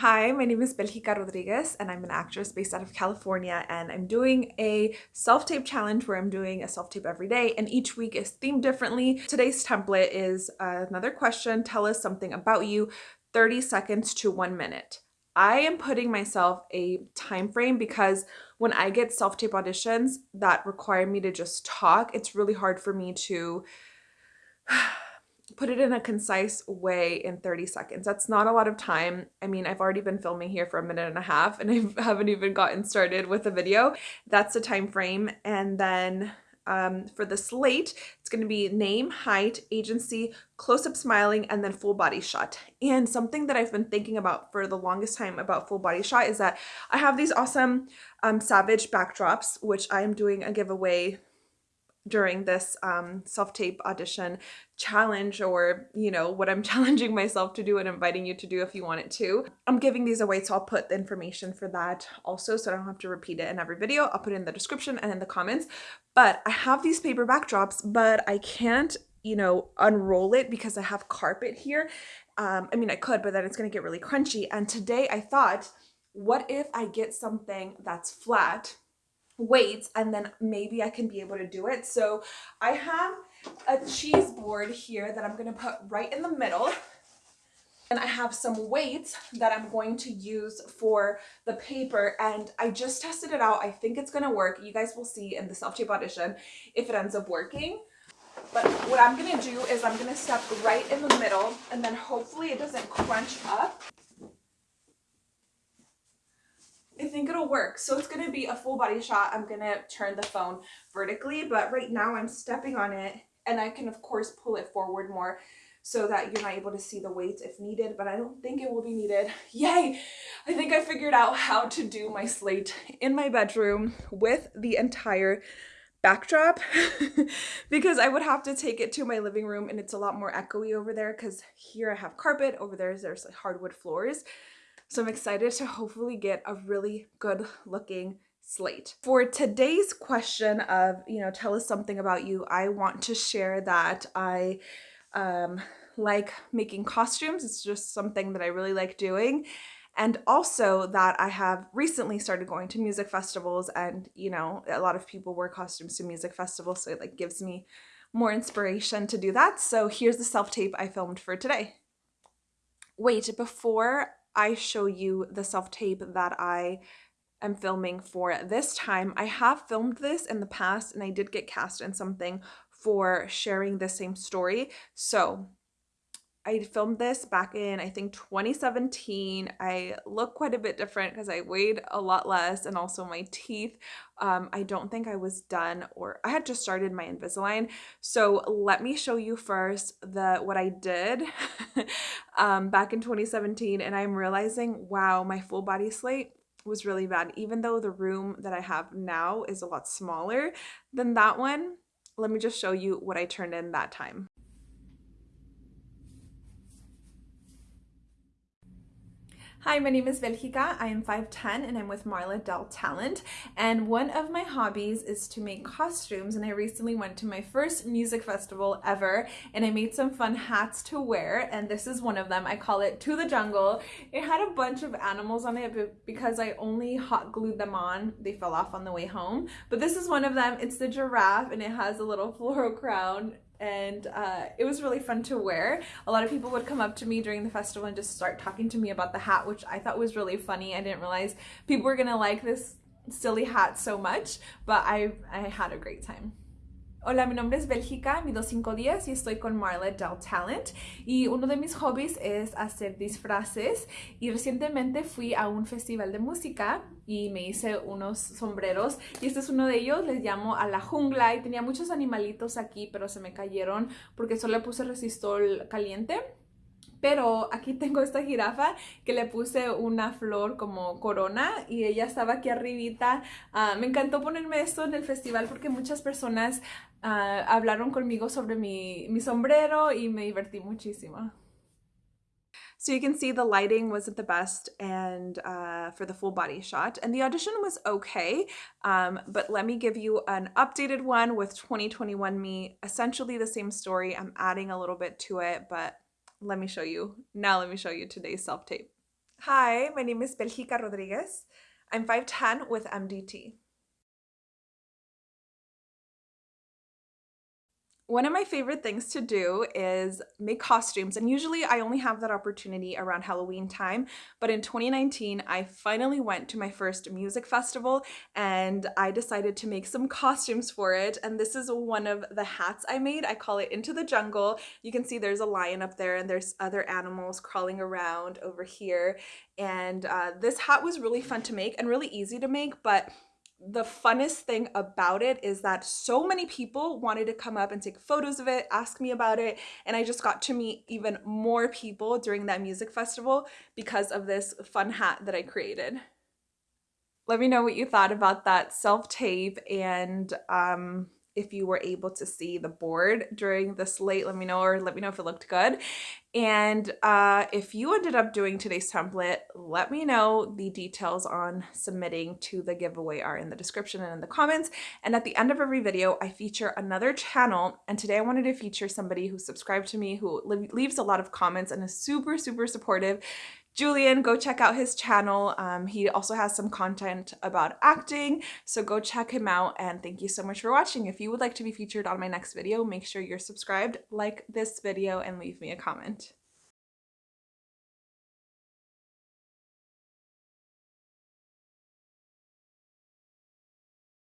Hi, my name is Belgica Rodriguez and I'm an actress based out of California and I'm doing a self-tape challenge where I'm doing a self-tape every day and each week is themed differently. Today's template is another question, tell us something about you, 30 seconds to one minute. I am putting myself a time frame because when I get self-tape auditions that require me to just talk, it's really hard for me to put it in a concise way in 30 seconds. That's not a lot of time. I mean, I've already been filming here for a minute and a half and I haven't even gotten started with the video. That's the time frame. And then um, for the slate, it's going to be name, height, agency, close-up smiling, and then full body shot. And something that I've been thinking about for the longest time about full body shot is that I have these awesome um, Savage backdrops, which I am doing a giveaway during this um, self-tape audition challenge or you know what I'm challenging myself to do and inviting you to do if you want it to. I'm giving these away so I'll put the information for that also so I don't have to repeat it in every video. I'll put it in the description and in the comments but I have these paper backdrops but I can't you know unroll it because I have carpet here. Um, I mean I could but then it's gonna get really crunchy and today I thought what if I get something that's flat weights and then maybe I can be able to do it. So I have a cheese board here that I'm going to put right in the middle. And I have some weights that I'm going to use for the paper and I just tested it out. I think it's going to work. You guys will see in the self-tape audition if it ends up working. But what I'm going to do is I'm going to step right in the middle and then hopefully it doesn't crunch up. I think it'll work. So it's going to be a full body shot. I'm going to turn the phone vertically, but right now I'm stepping on it and I can of course pull it forward more so that you're not able to see the weights if needed, but I don't think it will be needed. Yay! I think I figured out how to do my slate in my bedroom with the entire backdrop because I would have to take it to my living room and it's a lot more echoey over there because here I have carpet, over there there's like hardwood floors. So I'm excited to hopefully get a really good looking slate. For today's question of, you know, tell us something about you, I want to share that I um, like making costumes. It's just something that I really like doing. And also that I have recently started going to music festivals and, you know, a lot of people wear costumes to music festivals. So it like gives me more inspiration to do that. So here's the self-tape I filmed for today. Wait, before I show you the self-tape that I am filming for this time. I have filmed this in the past and I did get cast in something for sharing the same story. So I filmed this back in, I think, 2017. I look quite a bit different because I weighed a lot less and also my teeth. Um, I don't think I was done or I had just started my Invisalign. So let me show you first the what I did um, back in 2017 and I'm realizing, wow, my full body slate was really bad. Even though the room that I have now is a lot smaller than that one, let me just show you what I turned in that time. Hi, my name is Belgica. I am 5'10 and I'm with Marla Dell Talent. And one of my hobbies is to make costumes. And I recently went to my first music festival ever and I made some fun hats to wear. And this is one of them. I call it To the Jungle. It had a bunch of animals on it, but because I only hot glued them on, they fell off on the way home. But this is one of them. It's the giraffe and it has a little floral crown and uh, it was really fun to wear. A lot of people would come up to me during the festival and just start talking to me about the hat, which I thought was really funny. I didn't realize people were gonna like this silly hat so much, but I, I had a great time. Hola, mi nombre es Belgica, mido 5'10 y estoy con Marla Del Talent. Y uno de mis hobbies es hacer disfraces. Y recientemente fui a un festival de música y me hice unos sombreros. Y este es uno de ellos, les llamo a la jungla. Y tenía muchos animalitos aquí pero se me cayeron porque solo puse resistor caliente pero aquí tengo esta jirafa que le puse una flor como corona y ella estaba aquí arribita. Uh, me encantó ponerme esto en el festival porque muchas personas uh, hablaron conmigo sobre mi, mi sombrero y me divertí muchísimo. So you can see the lighting wasn't the best and uh, for the full body shot and the audition was okay um, but let me give you an updated one with 2021 me essentially the same story I'm adding a little bit to it but let me show you. Now let me show you today's self-tape. Hi, my name is Belgica Rodriguez. I'm 5'10 with MDT. One of my favorite things to do is make costumes, and usually I only have that opportunity around Halloween time. But in 2019, I finally went to my first music festival and I decided to make some costumes for it. And this is one of the hats I made. I call it Into the Jungle. You can see there's a lion up there and there's other animals crawling around over here. And uh, this hat was really fun to make and really easy to make, but the funnest thing about it is that so many people wanted to come up and take photos of it, ask me about it, and I just got to meet even more people during that music festival because of this fun hat that I created. Let me know what you thought about that self-tape and um, if you were able to see the board during this late, let me know or let me know if it looked good. And uh, if you ended up doing today's template, let me know. The details on submitting to the giveaway are in the description and in the comments. And at the end of every video, I feature another channel. And today I wanted to feature somebody who subscribed to me, who leaves a lot of comments and is super, super supportive. Julian, go check out his channel. Um, he also has some content about acting, so go check him out and thank you so much for watching. If you would like to be featured on my next video, make sure you're subscribed, like this video, and leave me a comment.